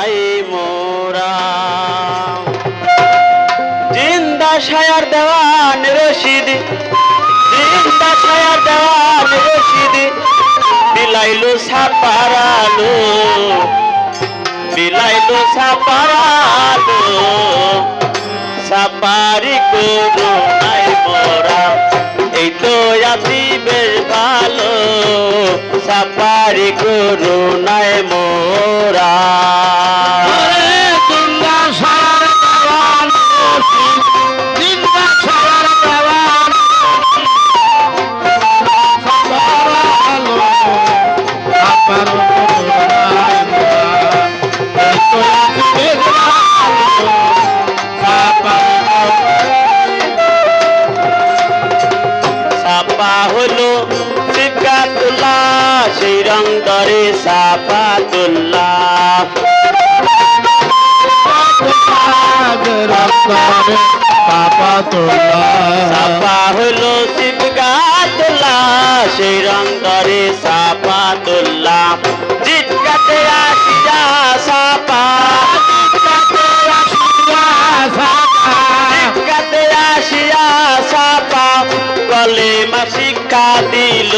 চাই মোরা। জিন্দা সায়ার দেওয়ান রশিদ, জিন্দা সায়ার দেওয়ান রশিদ, বিলাইলো সাপারালো বিলাইলো সাপারালো, সাপারি করো নাই মোরা, এই তো আছি বেশ ভালো, সাপারি করো নাই মোরা সাপা হলো সিকাতুল্লাহ সেই রং ধরে সাপাতুল্লাহ সাপা হলো সিবগাতুল্লাহ সেই রং ধরে গলে মা শিক্ষা দিল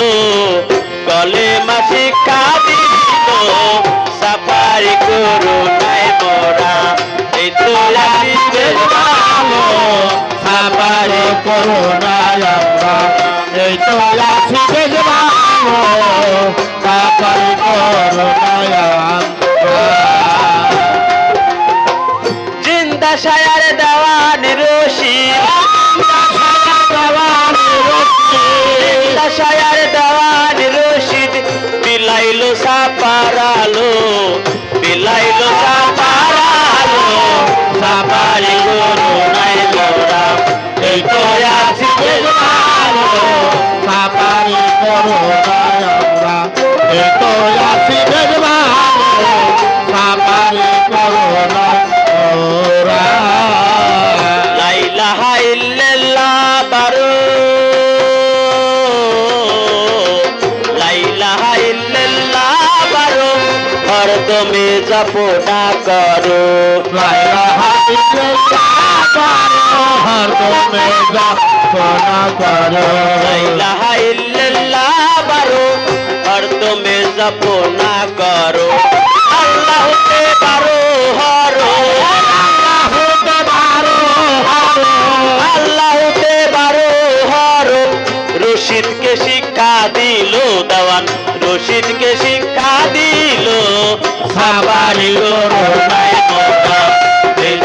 গলে মা শিক্ষা দিল সাফারি করো নাই মোরা। এই তো ভালো সাফারি করোনায় আমরা। এই তো আছি বিলাইলো সাপারালো সাপারি করো নাই মোরা। এই তো আছি ভালো, সাপারি করোনায় আমরা এই তো হরদমে জপনা করো লাইলাহা ইল্লাল্লাহ বারো হরদমে জপনা করো শিক্ষা দিল সাবারি করো নাই মোটা এই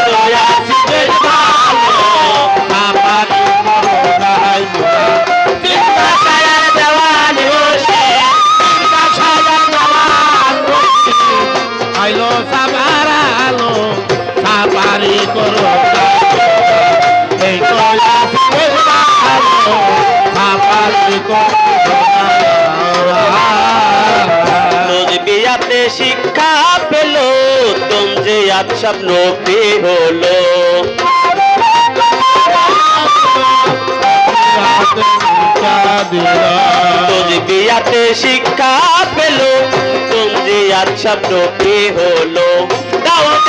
আজ স্বপ্ন হলো। রোজ বিয়াতে শিক্ষা পেল আজ স্বপ্ন হলো। দাউদ